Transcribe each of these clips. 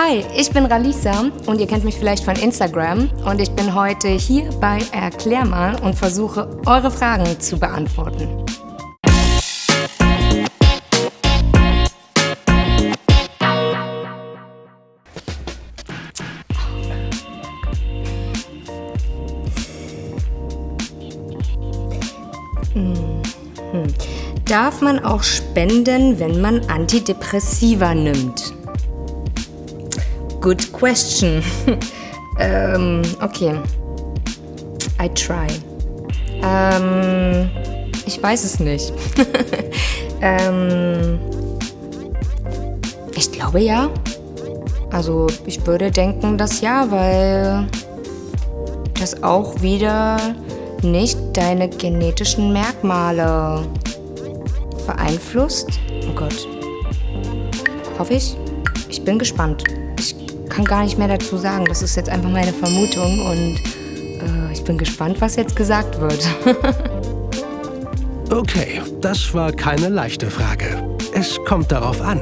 Hi, ich bin Ralisa und ihr kennt mich vielleicht von Instagram und ich bin heute hier bei Erklär mal und versuche eure Fragen zu beantworten. Hm. Darf man auch spenden, wenn man Antidepressiva nimmt? Good question. ähm, okay. I try. Ähm, ich weiß es nicht. ähm, ich glaube ja. Also ich würde denken, dass ja, weil das auch wieder nicht deine genetischen Merkmale beeinflusst. Oh Gott. Hoffe ich. Ich bin gespannt. Ich kann gar nicht mehr dazu sagen. Das ist jetzt einfach meine Vermutung und äh, ich bin gespannt, was jetzt gesagt wird. okay, das war keine leichte Frage. Es kommt darauf an.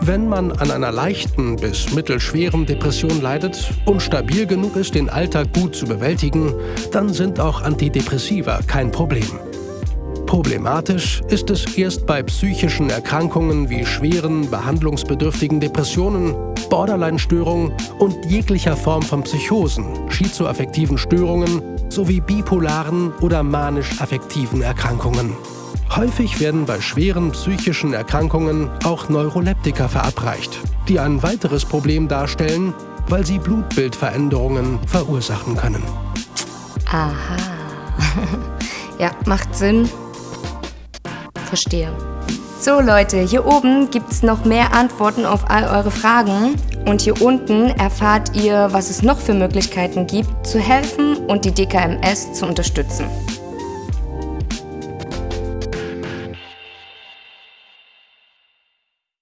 Wenn man an einer leichten bis mittelschweren Depression leidet und stabil genug ist, den Alltag gut zu bewältigen, dann sind auch Antidepressiva kein Problem. Problematisch ist es erst bei psychischen Erkrankungen wie schweren, behandlungsbedürftigen Depressionen, Borderline-Störungen und jeglicher Form von Psychosen, schizoaffektiven Störungen sowie bipolaren oder manisch-affektiven Erkrankungen. Häufig werden bei schweren psychischen Erkrankungen auch Neuroleptika verabreicht, die ein weiteres Problem darstellen, weil sie Blutbildveränderungen verursachen können. Aha. ja, macht Sinn. Verstehe. So Leute, hier oben gibt es noch mehr Antworten auf all eure Fragen und hier unten erfahrt ihr, was es noch für Möglichkeiten gibt, zu helfen und die DKMS zu unterstützen.